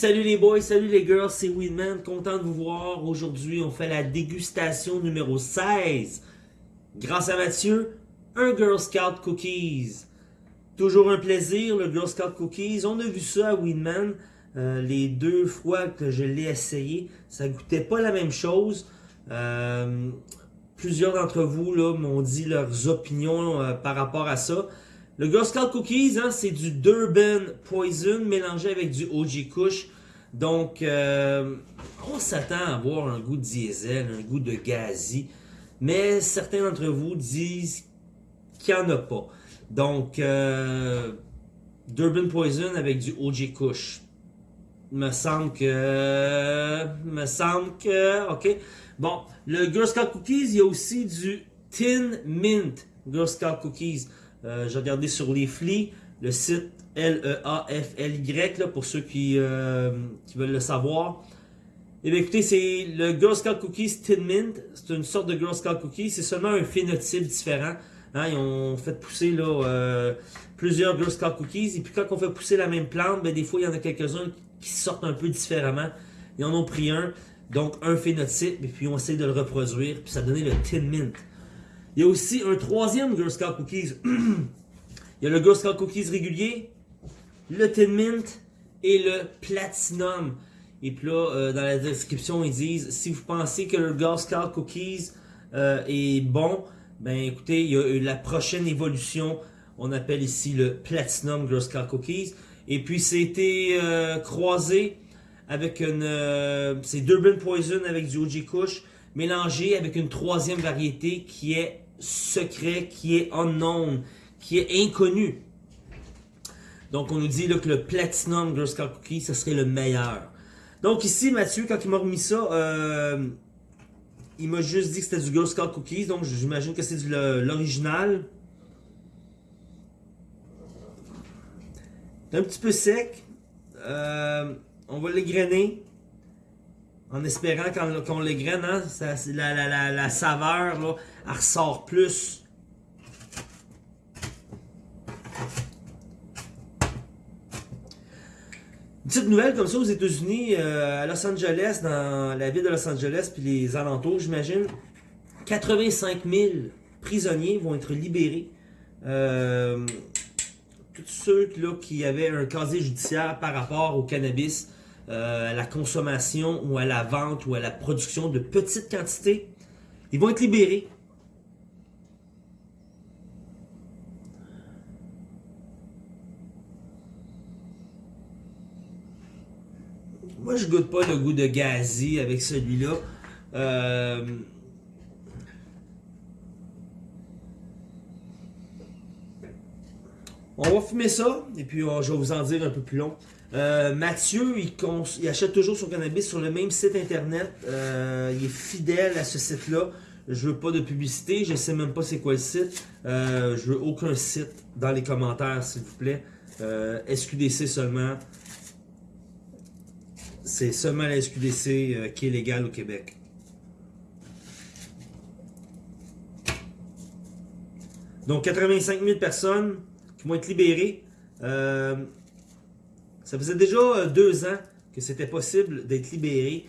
Salut les boys, salut les girls, c'est Winman, content de vous voir. Aujourd'hui, on fait la dégustation numéro 16. Grâce à Mathieu, un Girl Scout Cookies. Toujours un plaisir, le Girl Scout Cookies. On a vu ça à Winman euh, les deux fois que je l'ai essayé. Ça goûtait pas la même chose. Euh, plusieurs d'entre vous m'ont dit leurs opinions euh, par rapport à ça. Le Girl Scout Cookies, hein, c'est du Durban Poison mélangé avec du OG Kush. Donc, euh, on s'attend à avoir un goût de diesel, un goût de gazi. Mais certains d'entre vous disent qu'il n'y en a pas. Donc, euh, Durban Poison avec du OG Kush. Me semble que... Me semble que... Ok. Bon, le Girl Scout Cookies, il y a aussi du Tin Mint Girl Scout Cookies. Euh, j'ai regardé sur les flics, le site L-E-A-F-L-Y, pour ceux qui, euh, qui veulent le savoir. Eh écoutez, c'est le Girl Scout Cookies Tin Mint. C'est une sorte de Girl Scout Cookies. C'est seulement un phénotype différent. Hein, ils ont fait pousser euh, plusieurs Girl Scout Cookies. Et puis quand on fait pousser la même plante, ben, des fois il y en a quelques-uns qui sortent un peu différemment. Ils en ont pris un. Donc un phénotype. Et puis on essaie de le reproduire. Puis ça a donné le Tin Mint. Il y a aussi un troisième Girl Scout Cookies. Il y a le Girl Scout Cookies régulier, le Tin Mint et le Platinum. Et puis là, euh, dans la description, ils disent si vous pensez que le Girl Scout Cookies euh, est bon, ben écoutez, il y a la prochaine évolution. On appelle ici le Platinum Girl Scout Cookies. Et puis, c'était euh, croisé avec une... c'est Durban Poison avec du OG Kush mélangé avec une troisième variété qui est secret, qui est unknown, qui est inconnu. Donc on nous dit que le Platinum Girl Scout Cookie, ce serait le meilleur. Donc ici, Mathieu, quand il m'a remis ça, euh, il m'a juste dit que c'était du Girl Scout Cookies, donc j'imagine que c'est l'original. un petit peu sec. Euh, on va l'égrainer. En espérant qu'on les graine, hein, la, saveur, elle ressort plus. petite nouvelle comme ça aux États-Unis, euh, à Los Angeles, dans la ville de Los Angeles puis les alentours, j'imagine, 85 000 prisonniers vont être libérés. Euh, tous ceux là, qui avaient un casier judiciaire par rapport au cannabis euh, à la consommation ou à la vente ou à la production de petites quantités, ils vont être libérés. Moi, je goûte pas le goût de gazi avec celui-là. Euh, on va fumer ça, et puis je vais vous en dire un peu plus long. Euh, Mathieu, il, achète toujours son cannabis sur le même site internet. Euh, il est fidèle à ce site-là. Je veux pas de publicité, je sais même pas c'est quoi le site. Euh, je veux aucun site dans les commentaires, s'il vous plaît. SQDC seulement. C'est seulement la SQDC qui est légale au Québec. Donc 85 000 personnes qui vont être libérées. Ça faisait déjà euh, deux ans que c'était possible d'être libéré,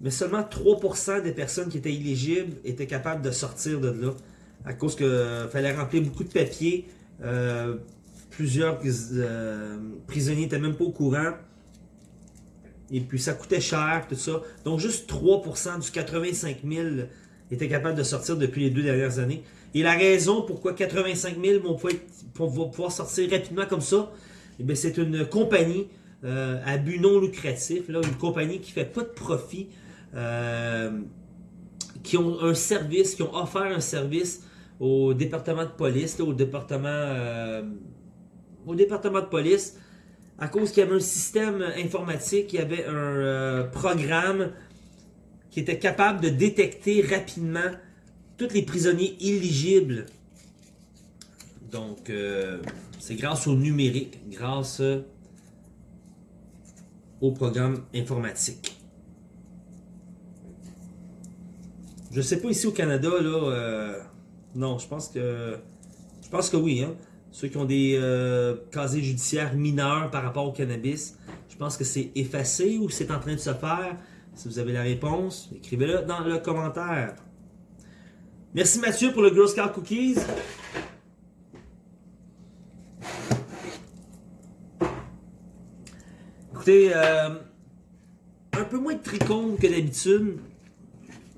mais seulement 3% des personnes qui étaient éligibles étaient capables de sortir de là, à cause qu'il euh, fallait remplir beaucoup de papiers. Euh, plusieurs prisonniers n'étaient même pas au courant. Et puis ça coûtait cher, tout ça. Donc juste 3% du 85 000 étaient capables de sortir depuis les deux dernières années. Et la raison pourquoi 85 000 vont pouvoir sortir rapidement comme ça, eh c'est une compagnie euh, à but non lucratif, là, une compagnie qui fait pas de profit, euh, qui ont un service, qui ont offert un service au département de police, au département euh, au département de police, à cause qu'il y avait un système informatique, il y avait un programme qui était capable de détecter rapidement tous les prisonniers éligibles. Donc, c'est grâce au numérique, grâce au programme informatique. Je sais pas ici au Canada, là, euh, non, je pense que, je pense que oui, hein. ceux qui ont des euh, casiers judiciaires mineurs par rapport au cannabis. Je pense que c'est effacé ou c'est en train de se faire? Si vous avez la réponse, écrivez-le dans le commentaire. Merci Mathieu pour le Girl Scout Cookies. Écoutez, euh, un peu moins de trichome que d'habitude.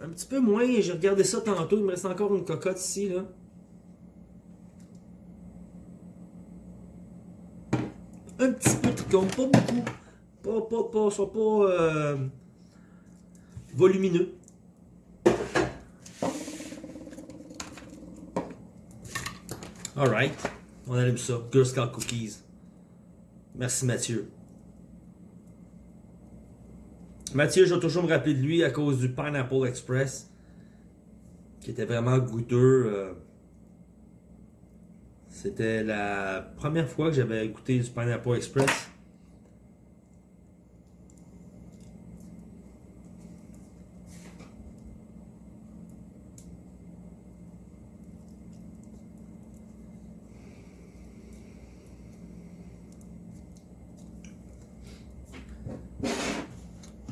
Un petit peu moins, j'ai regardé ça tantôt, il me reste encore une cocotte ici. Là. Un petit peu de trichome, pas beaucoup. Pas, pas, pas, soit pas euh, volumineux. Alright, on allume ça. Girl Scout Cookies. Merci Mathieu. Mathieu, je vais toujours me rappeler de lui à cause du Pineapple Express. Qui était vraiment goûteux. euh. C'était la première fois que j'avais goûté du Pineapple Express.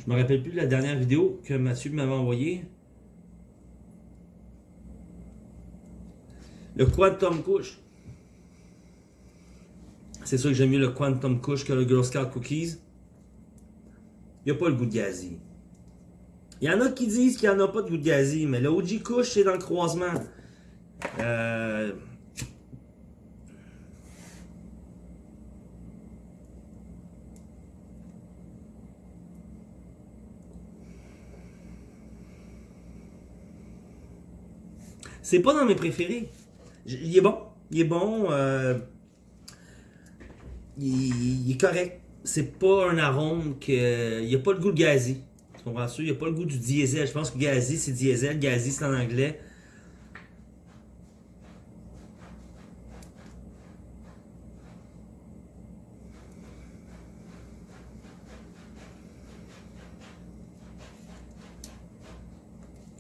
Je me rappelle plus de la dernière vidéo que Mathieu m'avait envoyée. Le Quantum Kush. C'est sûr que j'aime mieux le Quantum Kush que le Girl Scout Cookies. Il n'y a pas le goût de gazi. Il y en a qui disent qu'il n'y en a pas de goût de gazi, mais le OG Kush, c'est dans le croisement. Euh... C'est pas dans mes préférés. Il est bon. Il est bon. euh, Il, il est correct. C'est pas un arôme que. Il n'y a pas le goût de gazi. Tu comprends ça? Il n'y a pas le goût du diesel. Je pense que gazi c'est diesel. Gazi c'est en anglais.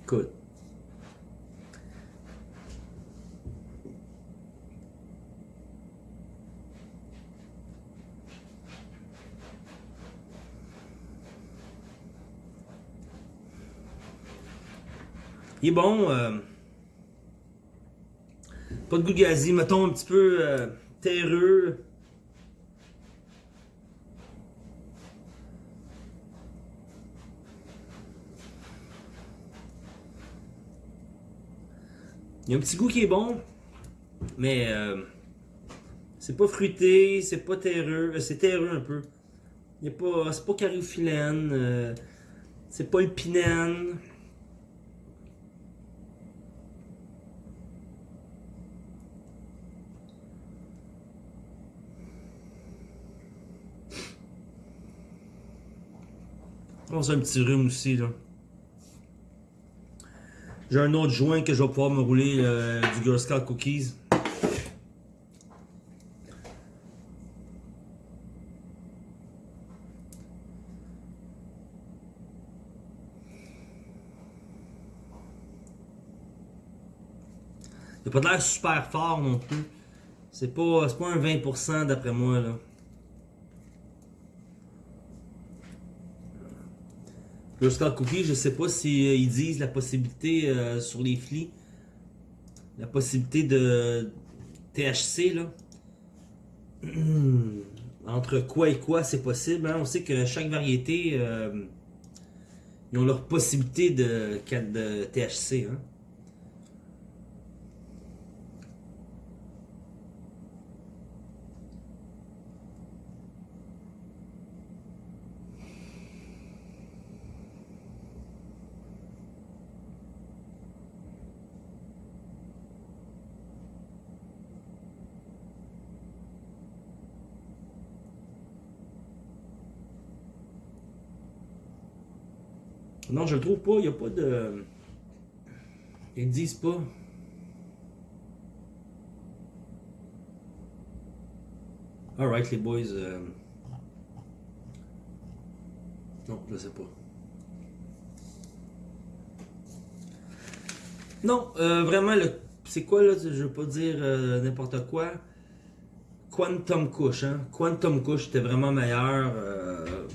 Écoute. Il est bon. euh, Pas de goût de gazi. Mettons un petit peu euh, terreux. Il y a un petit goût qui est bon. Mais euh, c'est pas fruité, c'est pas terreux. C'est terreux un peu. Pas, c'est pas cariophyllène. euh, c'est pas épinène. On a un petit rhume aussi là. J'ai un autre joint que je vais pouvoir me rouler euh, du Girl Scout Cookies. Il a pas l'air super fort non plus. C'est pas, pas un 20% d'après moi là. Scout Cookie, je sais pas si euh, ils disent la possibilité euh, sur les flics, la possibilité de THC là. Entre quoi et quoi c'est possible. hein. On sait que chaque variété, euh, ils ont leur possibilité de, de THC. Hein. Non, je le trouve pas. Il n'y a pas de. Ils ne disent pas. Alright, les boys. euh, Non, je sais pas. Non, euh, vraiment, le... c'est quoi là Je veux pas dire euh, n'importe quoi. Quantum Kush, hein? Quantum Kush était vraiment meilleur. euh,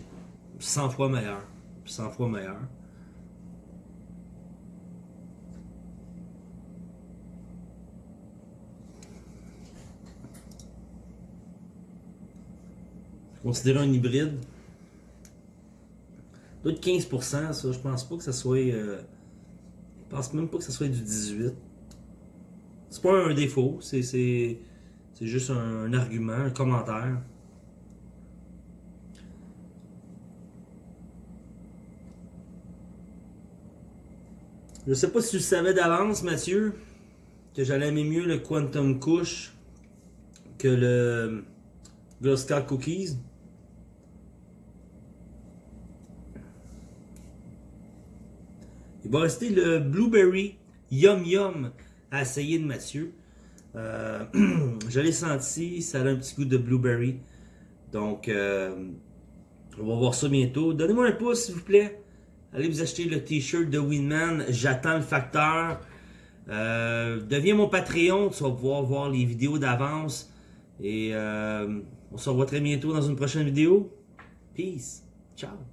100 fois meilleur. 100 fois meilleur. Considéré un hybride? D'autres 15%, ça, je pense pas que ça soit. euh, je pense même pas que ça soit du 18. C'est pas un défaut, c'est juste un, argument, un commentaire. Je sais pas si tu le savais d'avance, Mathieu, que j'allais aimer mieux le Quantum Kush que le Scout Cookies. Il va rester le Blueberry Yum Yum à essayer de Mathieu. Euh, je l'ai senti, ça a un petit goût de blueberry. Donc, euh, on va voir ça bientôt. Donnez-moi un pouce, s'il vous plaît. Allez vous acheter le t-shirt de Winman. J'attends le facteur. Euh, deviens mon Patreon. Tu vas pouvoir voir les vidéos d'avance. Et on se revoit très bientôt dans une prochaine vidéo. Peace. Ciao.